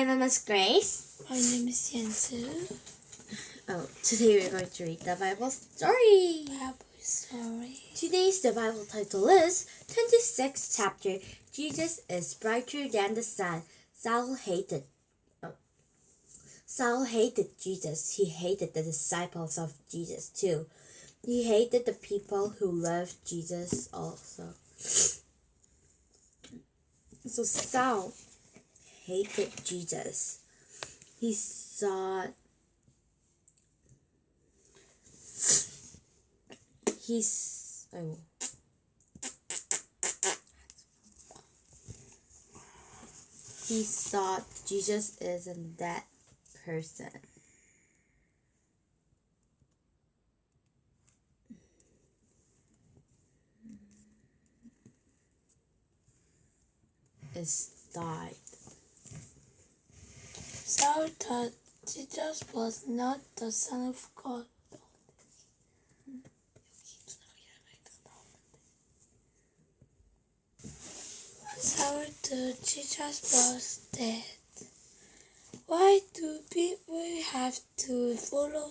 my name is Grace. My name is Yansu. Oh, today we're going to read the Bible story. Bible story. Today's the Bible title is 26th chapter. Jesus is brighter than the sun. Saul hated. Oh. Saul hated Jesus. He hated the disciples of Jesus too. He hated the people who loved Jesus also. So Saul hated Jesus. He saw he's oh he thought Jesus isn't that person. Is died. Saul thought Jesus was not the Son of God. Saul thought Jesus was dead. Why do people have to follow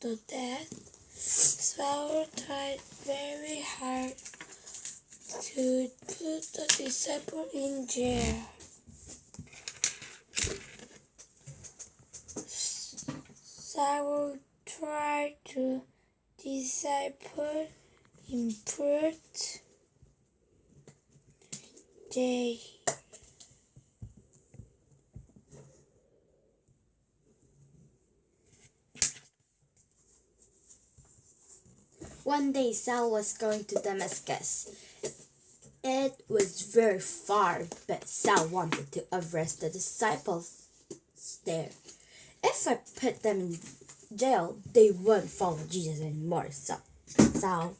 the dead? Saul tried very hard to put the disciple in jail. Saul tried to disciple in put jail. One day Saul was going to Damascus. It was very far, but Saul wanted to arrest the disciples there. If I put them in jail, they won't follow Jesus anymore. So, so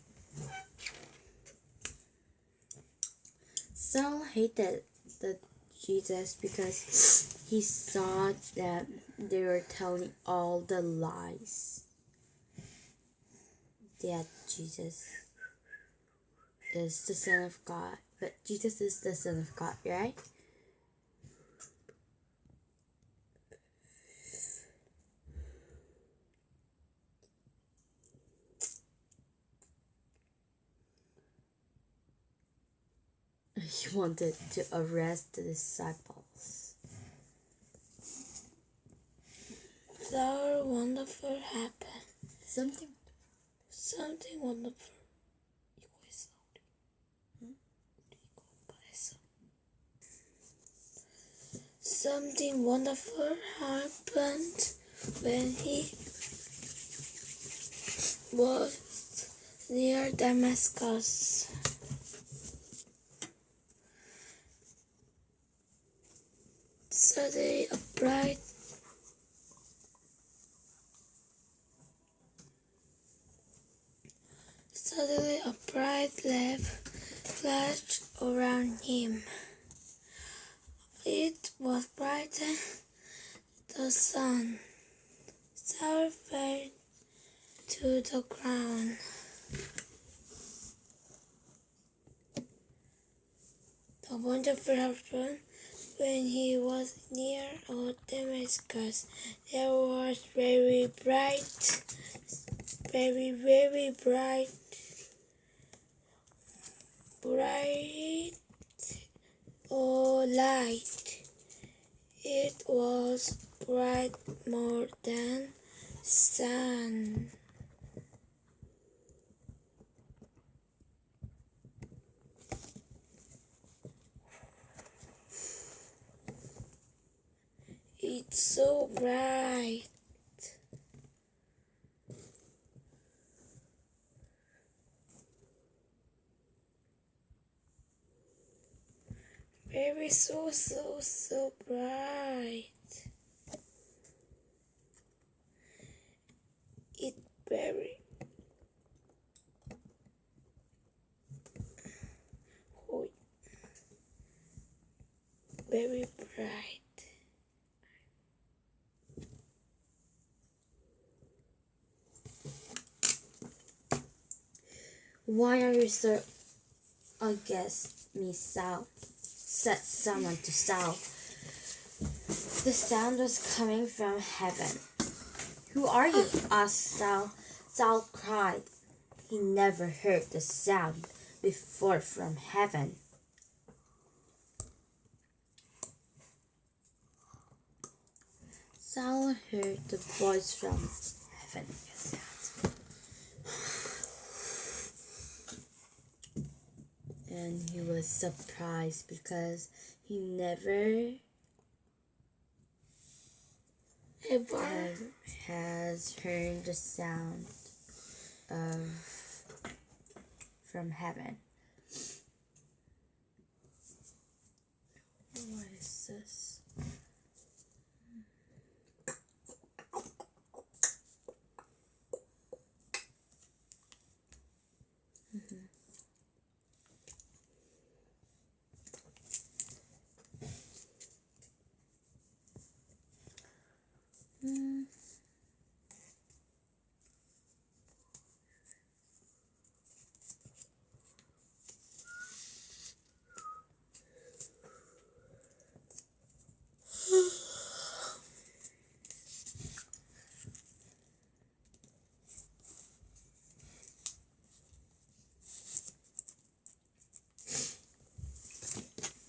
Saul hated the Jesus because he saw that they were telling all the lies that Jesus is the Son of God. But Jesus is the Son of God, right? He wanted to arrest the disciples. Something wonderful happened. Something Something wonderful. Hmm? Something wonderful happened when he was near Damascus. Suddenly, a bright Suddenly, a bright lamp flashed around him. It was brighter the sun. Saul fell to the ground. The wonderful happened when he was near old Damascus. There was very bright, very, very bright bright or light. It was bright more than sun. So bright. Very so so so bright. It very very bright. Why are you so against me, Saul? Said someone to Saul. The sound was coming from heaven. Who are you? asked Saul. Saul cried. He never heard the sound before from heaven. Saul heard the voice from heaven. And he was surprised because he never Ever. has heard the sound of from heaven. What is this? Mm.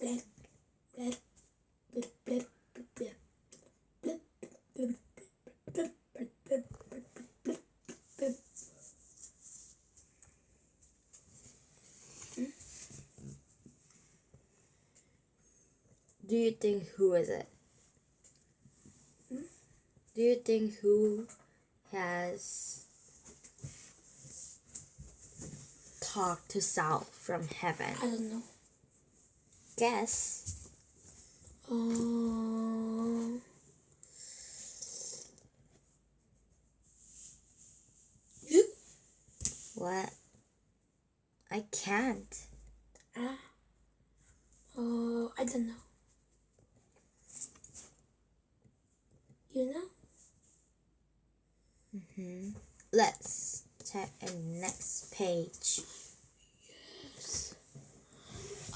Do you think who is it? Do you think who has talked to Saul from heaven? I don't know. Guess. You? What? I can't. Ah. Uh, I don't know. You know? hmm Let's check the next page.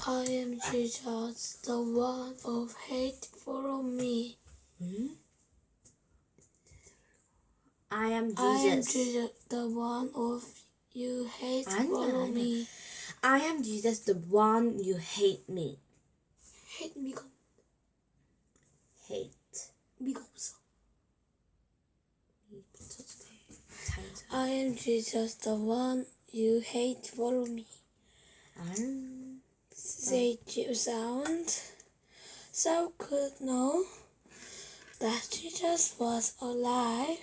I am Jesus, the one of hate. Follow me. Hmm? I am Jesus. I am Jesus. The one of you hate. I know, Follow I me. I am Jesus, the one you hate me. Hate me. Hate. Because I am Jesus, the one you hate. Follow me. I'm You sound. Saul could know that Jesus was alive.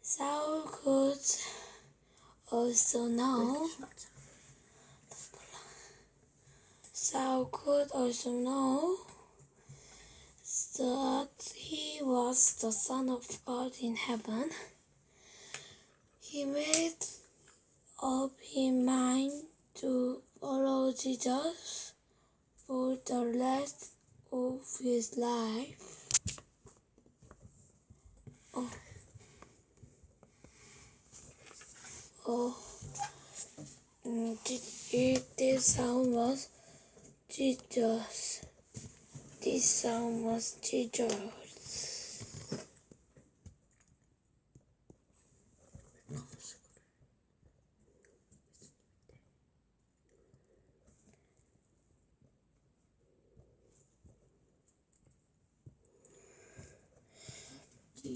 Saul could also know. Saul could also know that he was the Son of God in heaven. He made up his mind to follow Jesus for the rest of his life. Oh. Oh. Thi- This sound was Jesus. This sound was Jesus.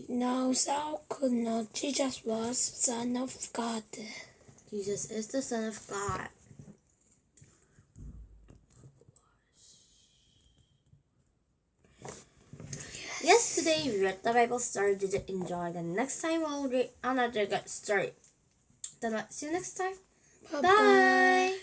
Now Saul could know Jesus was Son of God. Jesus is the Son of God. Yesterday we read the Bible story. Did you enjoy? The next time we'll read another good story. Then see you next time. Bye Bye.